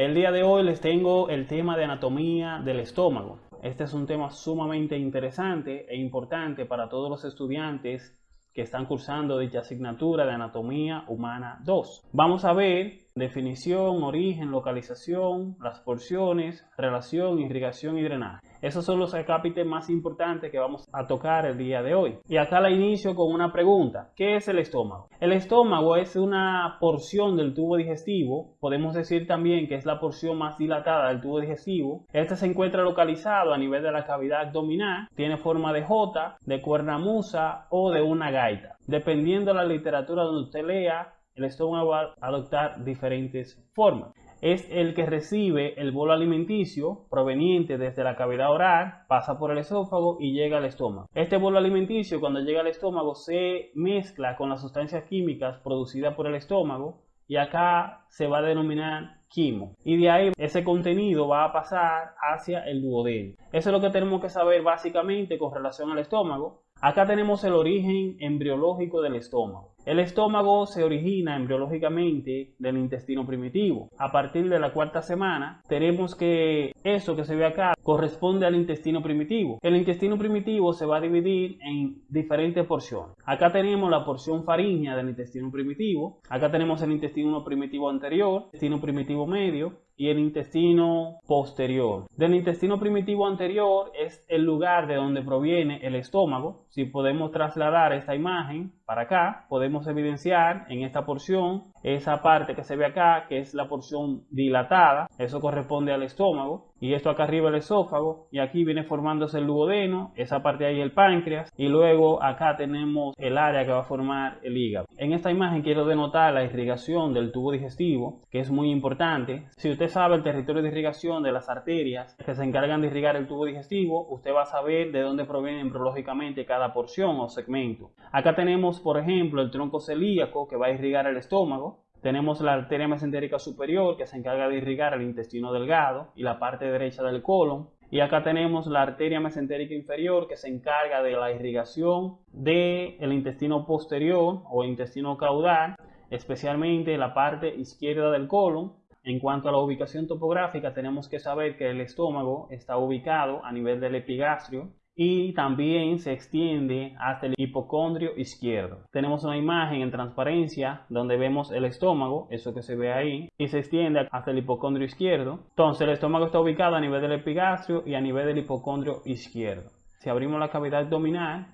El día de hoy les tengo el tema de anatomía del estómago. Este es un tema sumamente interesante e importante para todos los estudiantes que están cursando dicha asignatura de Anatomía Humana 2. Vamos a ver definición, origen, localización, las porciones, relación, irrigación y drenaje. Esos son los acápites más importantes que vamos a tocar el día de hoy. Y acá la inicio con una pregunta. ¿Qué es el estómago? El estómago es una porción del tubo digestivo. Podemos decir también que es la porción más dilatada del tubo digestivo. Este se encuentra localizado a nivel de la cavidad abdominal. Tiene forma de J, de cuernamusa o de una gaita. Dependiendo de la literatura donde usted lea, el estómago va a adoptar diferentes formas. Es el que recibe el bolo alimenticio proveniente desde la cavidad oral, pasa por el esófago y llega al estómago. Este bolo alimenticio cuando llega al estómago se mezcla con las sustancias químicas producidas por el estómago y acá se va a denominar quimo. Y de ahí ese contenido va a pasar hacia el duodeno. Eso es lo que tenemos que saber básicamente con relación al estómago. Acá tenemos el origen embriológico del estómago. El estómago se origina embriológicamente del intestino primitivo. A partir de la cuarta semana tenemos que eso que se ve acá corresponde al intestino primitivo. El intestino primitivo se va a dividir en diferentes porciones. Acá tenemos la porción faríngea del intestino primitivo. Acá tenemos el intestino primitivo anterior, intestino primitivo medio y el intestino posterior. Del intestino primitivo anterior es el lugar de donde proviene el estómago. Si podemos trasladar esta imagen para acá, podemos evidenciar en esta porción esa parte que se ve acá, que es la porción dilatada, eso corresponde al estómago, y esto acá arriba el esófago, y aquí viene formándose el duodeno, esa parte ahí el páncreas, y luego acá tenemos el área que va a formar el hígado. En esta imagen quiero denotar la irrigación del tubo digestivo, que es muy importante. Si usted sabe el territorio de irrigación de las arterias que se encargan de irrigar el tubo digestivo, usted va a saber de dónde proviene embriológicamente cada porción o segmento. Acá tenemos, por ejemplo, el tronco celíaco que va a irrigar el estómago, tenemos la arteria mesentérica superior que se encarga de irrigar el intestino delgado y la parte derecha del colon. Y acá tenemos la arteria mesentérica inferior que se encarga de la irrigación del intestino posterior o intestino caudal, especialmente la parte izquierda del colon. En cuanto a la ubicación topográfica, tenemos que saber que el estómago está ubicado a nivel del epigastrio y también se extiende hasta el hipocondrio izquierdo. Tenemos una imagen en transparencia donde vemos el estómago, eso que se ve ahí, y se extiende hasta el hipocondrio izquierdo. Entonces el estómago está ubicado a nivel del epigastrio y a nivel del hipocondrio izquierdo. Si abrimos la cavidad abdominal,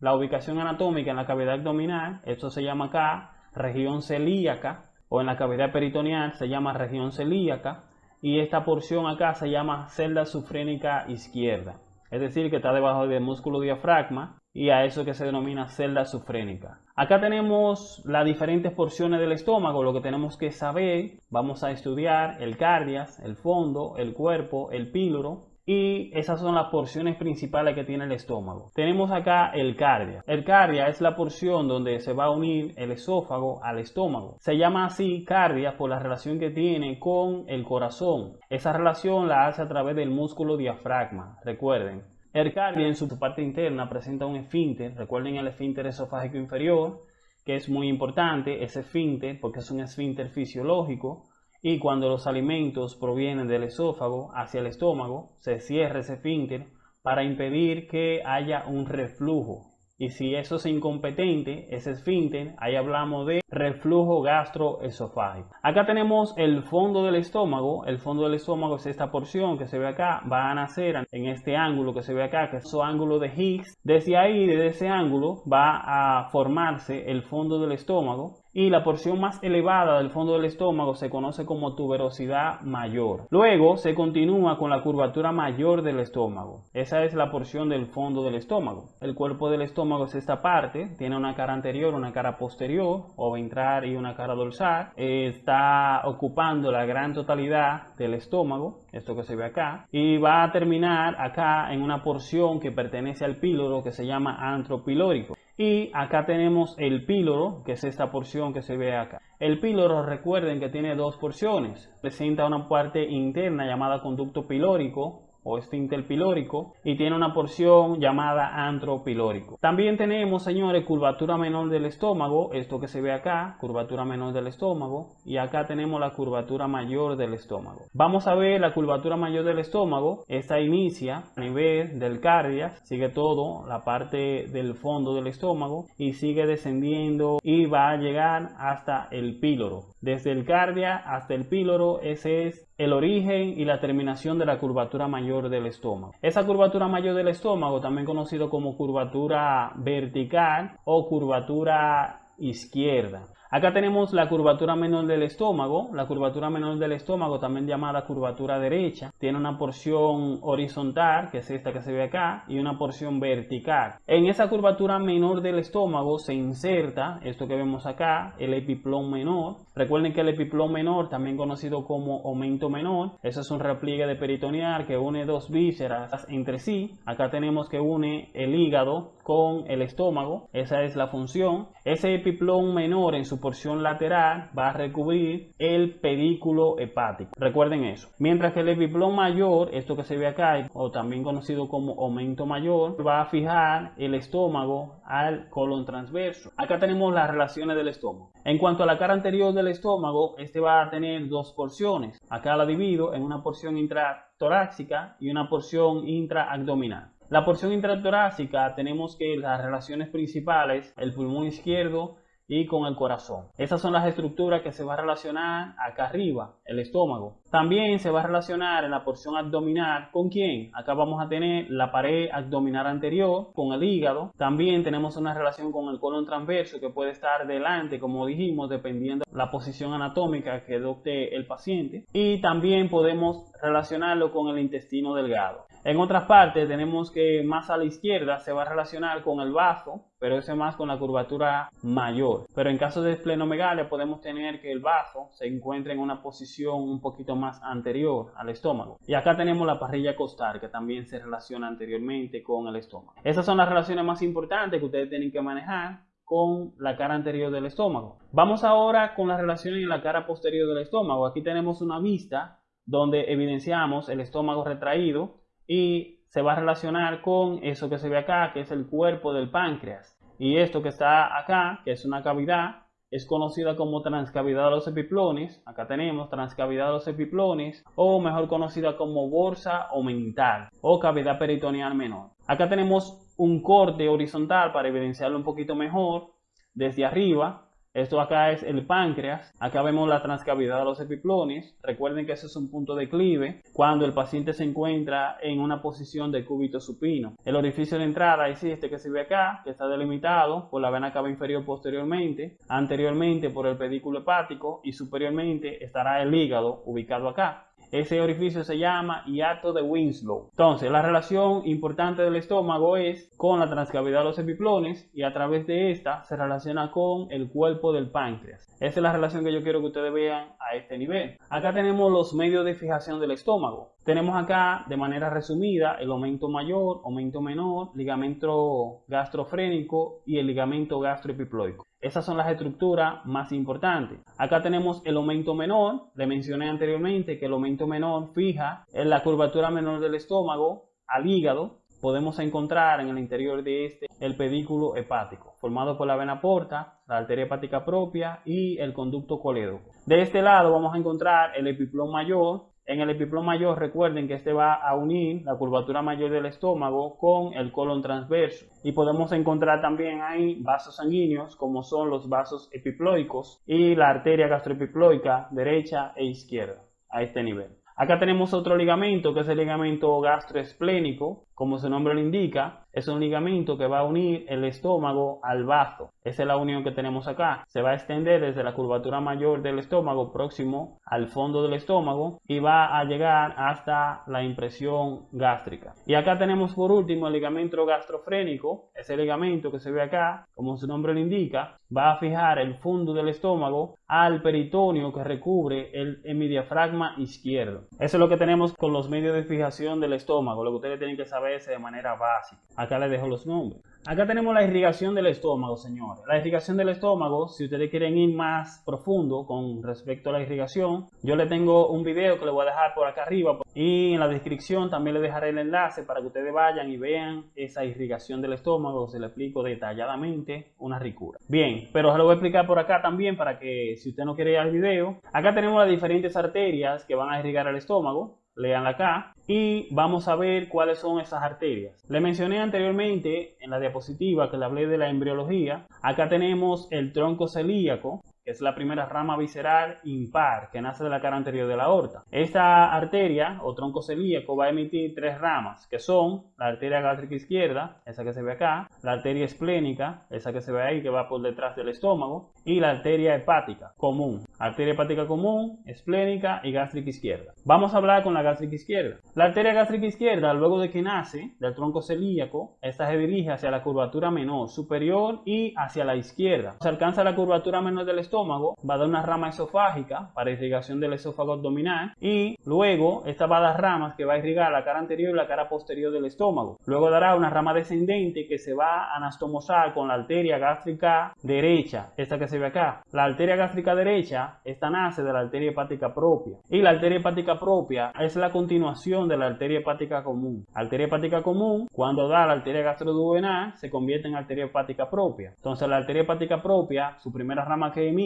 la ubicación anatómica en la cavidad abdominal, esto se llama acá región celíaca, o en la cavidad peritoneal se llama región celíaca, y esta porción acá se llama celda sufrénica izquierda es decir, que está debajo del músculo diafragma y a eso que se denomina celda sufrénica. Acá tenemos las diferentes porciones del estómago, lo que tenemos que saber, vamos a estudiar el cardias, el fondo, el cuerpo, el píloro, y esas son las porciones principales que tiene el estómago. Tenemos acá el cardia. El cardia es la porción donde se va a unir el esófago al estómago. Se llama así cardia por la relación que tiene con el corazón. Esa relación la hace a través del músculo diafragma. Recuerden. El cardia en su parte interna presenta un esfínter. Recuerden el esfínter esofágico inferior, que es muy importante, ese esfínter, porque es un esfínter fisiológico y cuando los alimentos provienen del esófago hacia el estómago, se cierra ese esfínter para impedir que haya un reflujo. Y si eso es incompetente, ese esfínter, ahí hablamos de reflujo gastroesofágico. Acá tenemos el fondo del estómago. El fondo del estómago es esta porción que se ve acá. Va a nacer en este ángulo que se ve acá, que es su ángulo de Higgs. Desde ahí, desde ese ángulo, va a formarse el fondo del estómago y la porción más elevada del fondo del estómago se conoce como tuberosidad mayor. Luego se continúa con la curvatura mayor del estómago. Esa es la porción del fondo del estómago. El cuerpo del estómago es esta parte, tiene una cara anterior, una cara posterior o ventral y una cara dorsal. Está ocupando la gran totalidad del estómago, esto que se ve acá, y va a terminar acá en una porción que pertenece al píloro que se llama antropilórico. Y acá tenemos el píloro, que es esta porción que se ve acá. El píloro, recuerden que tiene dos porciones. Presenta una parte interna llamada conducto pilórico o esfínter pilórico y tiene una porción llamada antro pilórico. También tenemos, señores, curvatura menor del estómago, esto que se ve acá, curvatura menor del estómago, y acá tenemos la curvatura mayor del estómago. Vamos a ver la curvatura mayor del estómago, esta inicia a nivel del cardias, sigue todo la parte del fondo del estómago y sigue descendiendo y va a llegar hasta el píloro. Desde el cardia hasta el píloro, ese es el origen y la terminación de la curvatura mayor del estómago. Esa curvatura mayor del estómago, también conocido como curvatura vertical o curvatura izquierda. Acá tenemos la curvatura menor del estómago. La curvatura menor del estómago, también llamada curvatura derecha, tiene una porción horizontal, que es esta que se ve acá, y una porción vertical. En esa curvatura menor del estómago se inserta, esto que vemos acá, el epiplón menor. Recuerden que el epiplón menor, también conocido como aumento menor, eso es un repliegue de peritoneal que une dos vísceras entre sí. Acá tenemos que une el hígado con el estómago, esa es la función. Ese epiplón menor en su porción lateral va a recubrir el pedículo hepático. Recuerden eso. Mientras que el epiplón mayor, esto que se ve acá, o también conocido como aumento mayor, va a fijar el estómago al colon transverso. Acá tenemos las relaciones del estómago. En cuanto a la cara anterior del estómago, este va a tener dos porciones. Acá la divido en una porción intratorácica y una porción intraabdominal. La porción intratorácica tenemos que las relaciones principales, el pulmón izquierdo y con el corazón. Esas son las estructuras que se va a relacionar acá arriba, el estómago. También se va a relacionar en la porción abdominal con quién? Acá vamos a tener la pared abdominal anterior con el hígado. También tenemos una relación con el colon transverso que puede estar delante, como dijimos, dependiendo la posición anatómica que adopte el paciente. Y también podemos relacionarlo con el intestino delgado. En otras partes tenemos que más a la izquierda se va a relacionar con el bazo, pero ese más con la curvatura mayor. Pero en caso de esplenomegalia podemos tener que el bazo se encuentre en una posición un poquito más anterior al estómago. Y acá tenemos la parrilla costal que también se relaciona anteriormente con el estómago. Esas son las relaciones más importantes que ustedes tienen que manejar con la cara anterior del estómago. Vamos ahora con las relaciones en la cara posterior del estómago. Aquí tenemos una vista donde evidenciamos el estómago retraído y se va a relacionar con eso que se ve acá, que es el cuerpo del páncreas. Y esto que está acá, que es una cavidad, es conocida como transcavidad de los epiplones. Acá tenemos transcavidad de los epiplones, o mejor conocida como bolsa o mental, o cavidad peritoneal menor. Acá tenemos un corte horizontal para evidenciarlo un poquito mejor desde arriba esto acá es el páncreas. Acá vemos la transcavidad de los epiplones. Recuerden que ese es un punto de declive cuando el paciente se encuentra en una posición de cúbito supino. El orificio de entrada es este que se ve acá, que está delimitado por la vena cava inferior posteriormente, anteriormente por el pedículo hepático y superiormente estará el hígado ubicado acá. Ese orificio se llama hiato de Winslow. Entonces, la relación importante del estómago es con la transcavidad de los epiplones y a través de esta se relaciona con el cuerpo del páncreas. Esa es la relación que yo quiero que ustedes vean a este nivel. Acá tenemos los medios de fijación del estómago. Tenemos acá de manera resumida el aumento mayor, aumento menor, ligamento gastrofrénico y el ligamento gastroepiploico. Esas son las estructuras más importantes. Acá tenemos el aumento menor. Le mencioné anteriormente que el aumento menor fija en la curvatura menor del estómago al hígado. Podemos encontrar en el interior de este el pedículo hepático, formado por la vena porta, la arteria hepática propia y el conducto colédoco. De este lado vamos a encontrar el epiplón mayor, en el epiplón mayor recuerden que este va a unir la curvatura mayor del estómago con el colon transverso y podemos encontrar también ahí vasos sanguíneos como son los vasos epiploicos y la arteria gastroepiploica derecha e izquierda a este nivel. Acá tenemos otro ligamento que es el ligamento gastroesplénico, como su nombre lo indica, es un ligamento que va a unir el estómago al bazo. Esa es la unión que tenemos acá. Se va a extender desde la curvatura mayor del estómago próximo al fondo del estómago y va a llegar hasta la impresión gástrica. Y acá tenemos por último el ligamento gastrofrénico, ese ligamento que se ve acá, como su nombre lo indica, va a fijar el fondo del estómago al peritoneo que recubre el hemidiafragma izquierdo. Eso es lo que tenemos con los medios de fijación del estómago, lo que ustedes tienen que saber de manera básica. Acá les dejo los nombres. Acá tenemos la irrigación del estómago, señores. La irrigación del estómago, si ustedes quieren ir más profundo con respecto a la irrigación, yo le tengo un video que le voy a dejar por acá arriba y en la descripción también le dejaré el enlace para que ustedes vayan y vean esa irrigación del estómago. Se le explico detalladamente una ricura. Bien, pero se lo voy a explicar por acá también para que si usted no quiere ir al video. Acá tenemos las diferentes arterias que van a irrigar el estómago leanla acá y vamos a ver cuáles son esas arterias. Le mencioné anteriormente en la diapositiva que le hablé de la embriología. Acá tenemos el tronco celíaco, que es la primera rama visceral impar que nace de la cara anterior de la aorta. Esta arteria o tronco celíaco va a emitir tres ramas, que son la arteria gástrica izquierda, esa que se ve acá, la arteria esplénica, esa que se ve ahí que va por detrás del estómago, y la arteria hepática común. Arteria hepática común, esplénica y gástrica izquierda. Vamos a hablar con la gástrica izquierda. La arteria gástrica izquierda, luego de que nace del tronco celíaco, esta se dirige hacia la curvatura menor superior y hacia la izquierda. Se alcanza la curvatura menor del estómago va a dar una rama esofágica para irrigación del esófago abdominal y luego esta va a dar ramas que va a irrigar la cara anterior y la cara posterior del estómago. Luego dará una rama descendente que se va a anastomosar con la arteria gástrica derecha, esta que se ve acá. La arteria gástrica derecha, esta nace de la arteria hepática propia y la arteria hepática propia es la continuación de la arteria hepática común. Arteria hepática común, cuando da la arteria gastroduodenal, se convierte en arteria hepática propia. Entonces la arteria hepática propia, su primera rama que emite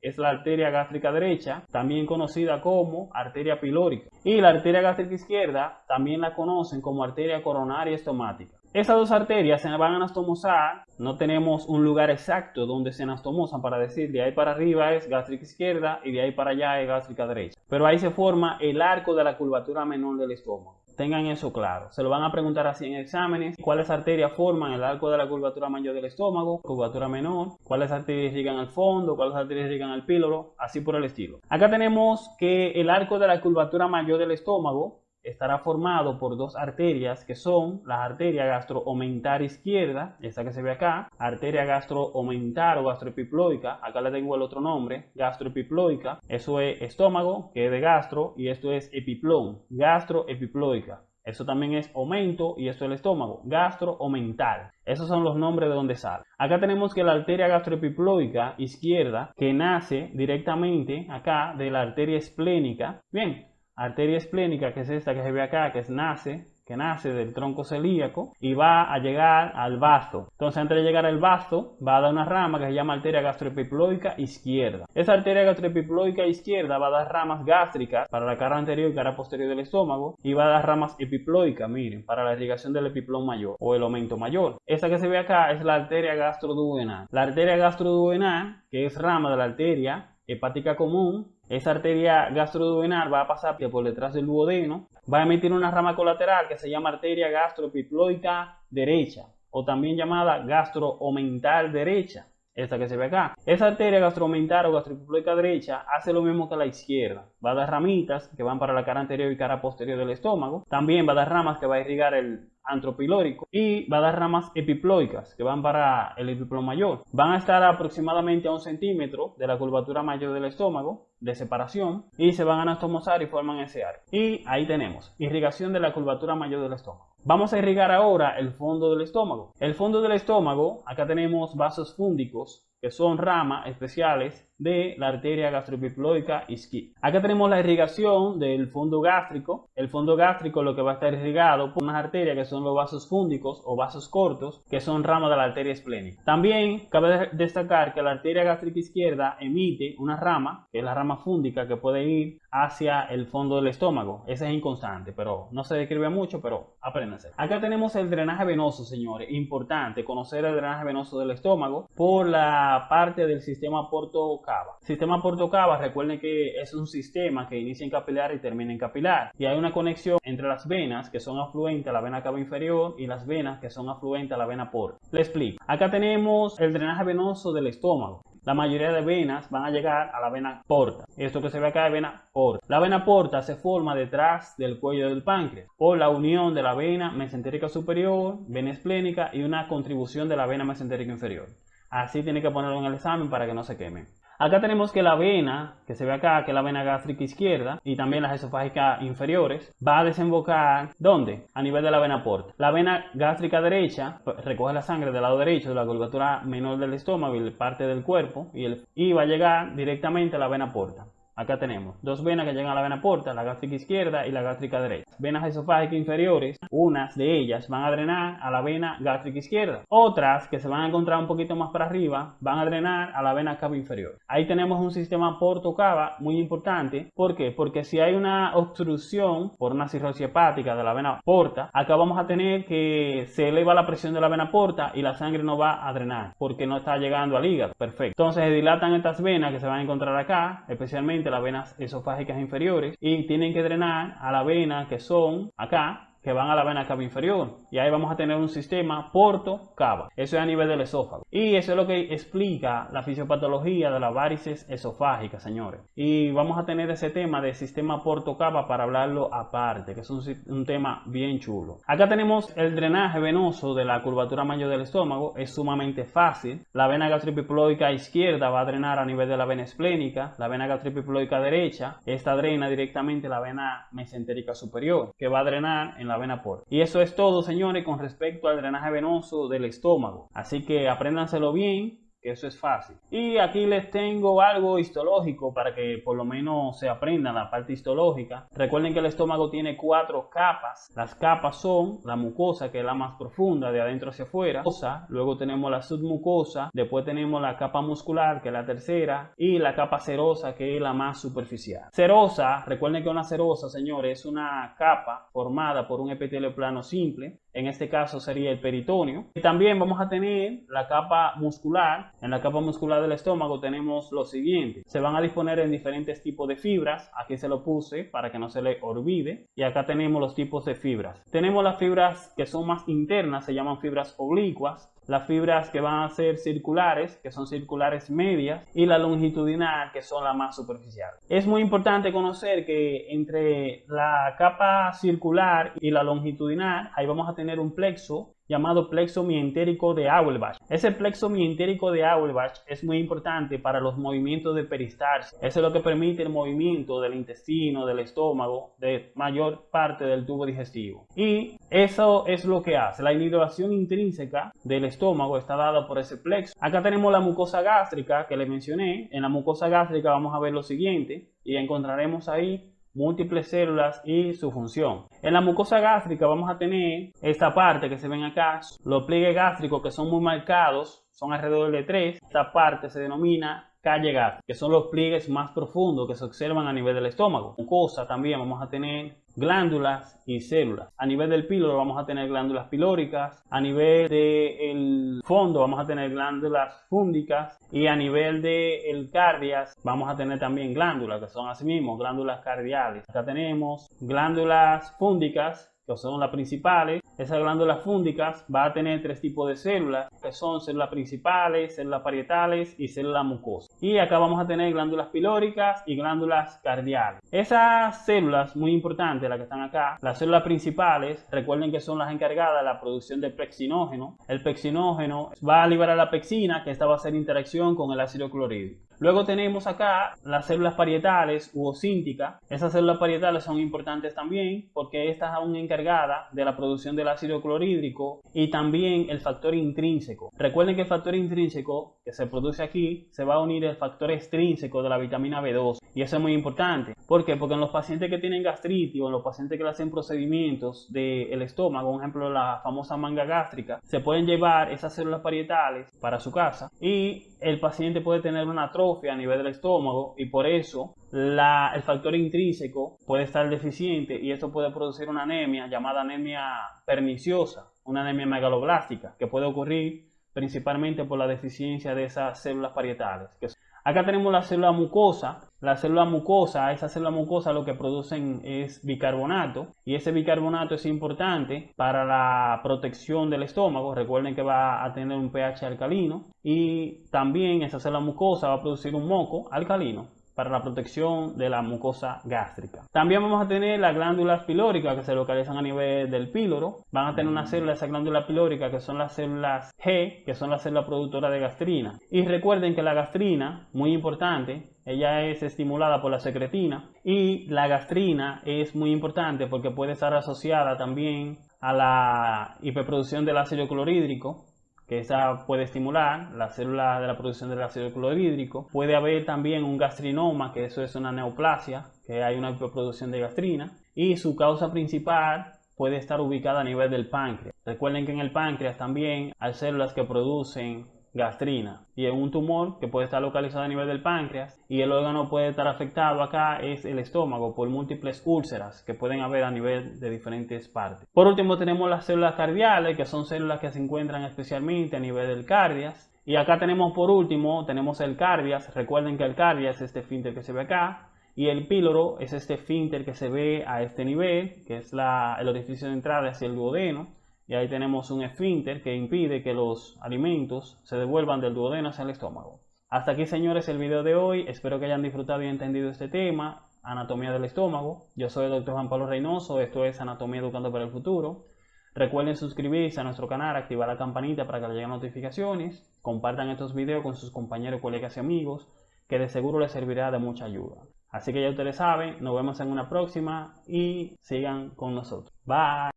es la arteria gástrica derecha, también conocida como arteria pilórica. Y la arteria gástrica izquierda también la conocen como arteria coronaria estomática. Esas dos arterias se van a anastomosar, no tenemos un lugar exacto donde se anastomosan para decir de ahí para arriba es gástrica izquierda y de ahí para allá es gástrica derecha. Pero ahí se forma el arco de la curvatura menor del estómago. Tengan eso claro. Se lo van a preguntar así en exámenes. ¿Cuáles arterias forman el arco de la curvatura mayor del estómago? Curvatura menor. ¿Cuáles arterias llegan al fondo? ¿Cuáles arterias llegan al píloro? Así por el estilo. Acá tenemos que el arco de la curvatura mayor del estómago estará formado por dos arterias que son la arteria gastroomentar izquierda, esa que se ve acá, arteria gastroomentar o gastroepiploica, acá le tengo el otro nombre, gastroepiploica, eso es estómago, que es de gastro, y esto es epiplón, gastroepiploica. Eso también es aumento y esto es el estómago, gastro-omental. Esos son los nombres de donde sale. Acá tenemos que la arteria gastroepiploica izquierda, que nace directamente acá de la arteria esplénica. Bien, arteria esplénica, que es esta que se ve acá, que nace, que nace del tronco celíaco y va a llegar al bazo. Entonces, antes de llegar al bazo, va a dar una rama que se llama arteria gastroepiploica izquierda. Esa arteria gastroepiploica izquierda va a dar ramas gástricas para la cara anterior y cara posterior del estómago y va a dar ramas epiploicas, miren, para la irrigación del epiplón mayor o el aumento mayor. Esta que se ve acá es la arteria gastroduodenal. La arteria gastroduodenal, que es rama de la arteria hepática común, esa arteria gastroduodenal va a pasar por detrás del duodeno, va a emitir una rama colateral que se llama arteria gastroepiploica derecha o también llamada gastroomental derecha esta que se ve acá. Esa arteria gastromental o gastroepiploica derecha hace lo mismo que la izquierda. Va a dar ramitas que van para la cara anterior y cara posterior del estómago. También va a dar ramas que va a irrigar el antropilórico y va a dar ramas epiploicas que van para el epiplón mayor. Van a estar aproximadamente a un centímetro de la curvatura mayor del estómago de separación y se van a anastomosar y forman ese arco. Y ahí tenemos irrigación de la curvatura mayor del estómago. Vamos a irrigar ahora el fondo del estómago. El fondo del estómago, acá tenemos vasos fúndicos que son ramas especiales de la arteria gastroepiploica izquierda. Acá tenemos la irrigación del fondo gástrico. El fondo gástrico lo que va a estar irrigado por unas arterias que son los vasos fúndicos o vasos cortos, que son ramas de la arteria esplénica. También cabe destacar que la arteria gástrica izquierda emite una rama, que es la rama fúndica, que puede ir hacia el fondo del estómago. Ese es inconstante, pero no se describe mucho, pero apréndanse. Acá tenemos el drenaje venoso, señores. Importante conocer el drenaje venoso del estómago por la parte del sistema porto Sistema Portocava, recuerden que es un sistema que inicia en capilar y termina en capilar. Y hay una conexión entre las venas que son afluentes a la vena cava inferior y las venas que son afluentes a la vena porta. Le explico. Acá tenemos el drenaje venoso del estómago. La mayoría de venas van a llegar a la vena porta. Esto que se ve acá es vena porta. La vena porta se forma detrás del cuello del páncreas por la unión de la vena mesentérica superior, vena esplénica y una contribución de la vena mesentérica inferior. Así tiene que ponerlo en el examen para que no se queme. Acá tenemos que la vena, que se ve acá, que es la vena gástrica izquierda y también las esofágicas inferiores, va a desembocar, ¿dónde? A nivel de la vena porta. La vena gástrica derecha pues, recoge la sangre del lado derecho de la curvatura menor del estómago y parte del cuerpo y, y va a llegar directamente a la vena porta. Acá tenemos dos venas que llegan a la vena porta, la gástrica izquierda y la gástrica derecha. Venas esofágicas inferiores, unas de ellas van a drenar a la vena gástrica izquierda. Otras que se van a encontrar un poquito más para arriba van a drenar a la vena cava inferior. Ahí tenemos un sistema porto-cava muy importante. ¿Por qué? Porque si hay una obstrucción por una cirrosis hepática de la vena porta, acá vamos a tener que se eleva la presión de la vena porta y la sangre no va a drenar porque no está llegando al hígado. Perfecto. Entonces se dilatan estas venas que se van a encontrar acá, especialmente las venas esofágicas inferiores y tienen que drenar a la vena que son acá que van a la vena cava inferior y ahí vamos a tener un sistema porto-cava. Eso es a nivel del esófago. Y eso es lo que explica la fisiopatología de las varices esofágicas, señores. Y vamos a tener ese tema de sistema porto-cava para hablarlo aparte, que es un, tema bien chulo. Acá tenemos el drenaje venoso de la curvatura mayor del estómago. Es sumamente fácil. La vena gastripiploica izquierda va a drenar a nivel de la vena esplénica. La vena gastripiploica derecha, esta drena directamente la vena mesentérica superior, que va a drenar en la vena. Y eso es todo, señores, con respecto al drenaje venoso del estómago. Así que apréndanselo bien que eso es fácil. Y aquí les tengo algo histológico para que por lo menos se aprendan la parte histológica. Recuerden que el estómago tiene cuatro capas. Las capas son la mucosa, que es la más profunda, de adentro hacia afuera. Luego tenemos la submucosa. Después tenemos la capa muscular, que es la tercera. Y la capa serosa, que es la más superficial. Serosa, recuerden que una serosa, señores, es una capa formada por un epitelio plano simple en este caso sería el peritoneo. Y también vamos a tener la capa muscular. En la capa muscular del estómago tenemos lo siguiente. Se van a disponer en diferentes tipos de fibras. Aquí se lo puse para que no se le olvide. Y acá tenemos los tipos de fibras. Tenemos las fibras que son más internas, se llaman fibras oblicuas las fibras que van a ser circulares, que son circulares medias, y la longitudinal, que son las más superficiales. Es muy importante conocer que entre la capa circular y la longitudinal, ahí vamos a tener un plexo llamado plexo mientérico de Auerbach. Ese plexo mientérico de Auerbach es muy importante para los movimientos de peristalsis. Eso es lo que permite el movimiento del intestino, del estómago, de mayor parte del tubo digestivo. Y eso es lo que hace. La inhidratación intrínseca del estómago está dada por ese plexo. Acá tenemos la mucosa gástrica que le mencioné. En la mucosa gástrica vamos a ver lo siguiente y encontraremos ahí múltiples células y su función. En la mucosa gástrica vamos a tener esta parte que se ven acá, los pliegues gástricos que son muy marcados, son alrededor de tres. Esta parte se denomina calle gástrica, que son los pliegues más profundos que se observan a nivel del estómago. Mucosa también vamos a tener glándulas y células. A nivel del píloro vamos a tener glándulas pilóricas, a nivel del fondo vamos a tener glándulas fúndicas y a nivel del cardias vamos a tener también glándulas que son asimismo glándulas cardiales. Acá tenemos glándulas fúndicas que son las principales. Esas glándulas fúndicas va a tener tres tipos de células, que son células principales, células parietales y células mucosas. Y acá vamos a tener glándulas pilóricas y glándulas cardiales. Esas células, muy importantes, las que están acá, las células principales, recuerden que son las encargadas de la producción de pexinógeno. El pexinógeno va a liberar la pexina, que esta va a hacer interacción con el ácido clorhídrico. Luego tenemos acá las células parietales u osínticas. Esas células parietales son importantes también porque estas aún encargadas de la producción del ácido clorhídrico y también el factor intrínseco. Recuerden que el factor intrínseco que se produce aquí se va a unir al factor extrínseco de la vitamina B2 y eso es muy importante. ¿Por qué? Porque en los pacientes que tienen gastritis o en los pacientes que le hacen procedimientos del estómago, por ejemplo la famosa manga gástrica, se pueden llevar esas células parietales para su casa y el paciente puede tener una atrofia a nivel del estómago y por eso el factor intrínseco puede estar deficiente y esto puede producir una anemia llamada anemia perniciosa, una anemia megaloblástica que puede ocurrir principalmente por la deficiencia de esas células parietales. Acá tenemos la célula mucosa. La célula mucosa, esa célula mucosa lo que producen es bicarbonato y ese bicarbonato es importante para la protección del estómago. Recuerden que va a tener un pH alcalino y también esa célula mucosa va a producir un moco alcalino para la protección de la mucosa gástrica. También vamos a tener las glándulas pilóricas que se localizan a nivel del píloro. Van a tener una célula, esa glándula pilórica, que son las células G, que son las células productoras de gastrina. Y recuerden que la gastrina, muy importante, ella es estimulada por la secretina y la gastrina es muy importante porque puede estar asociada también a la hiperproducción del ácido clorhídrico que esa puede estimular la célula de la producción del ácido clorhídrico. Puede haber también un gastrinoma, que eso es una neoplasia, que hay una hiperproducción de gastrina. Y su causa principal puede estar ubicada a nivel del páncreas. Recuerden que en el páncreas también hay células que producen gastrina. Y en un tumor que puede estar localizado a nivel del páncreas y el órgano puede estar afectado acá es el estómago por múltiples úlceras que pueden haber a nivel de diferentes partes. Por último tenemos las células cardiales que son células que se encuentran especialmente a nivel del cardias. Y acá tenemos por último tenemos el cardias, recuerden que el cardias es este finter que se ve acá y el píloro es este finter que se ve a este nivel que es la, el orificio de entrada hacia el duodeno y ahí tenemos un esfínter que impide que los alimentos se devuelvan del duodeno hacia el estómago. Hasta aquí señores el video de hoy, espero que hayan disfrutado y entendido este tema, anatomía del estómago. Yo soy el Dr. Juan Pablo Reynoso, esto es Anatomía Educando para el Futuro. Recuerden suscribirse a nuestro canal, activar la campanita para que les lleguen notificaciones, compartan estos videos con sus compañeros, colegas y amigos, que de seguro les servirá de mucha ayuda. Así que ya ustedes saben, nos vemos en una próxima y sigan con nosotros. Bye.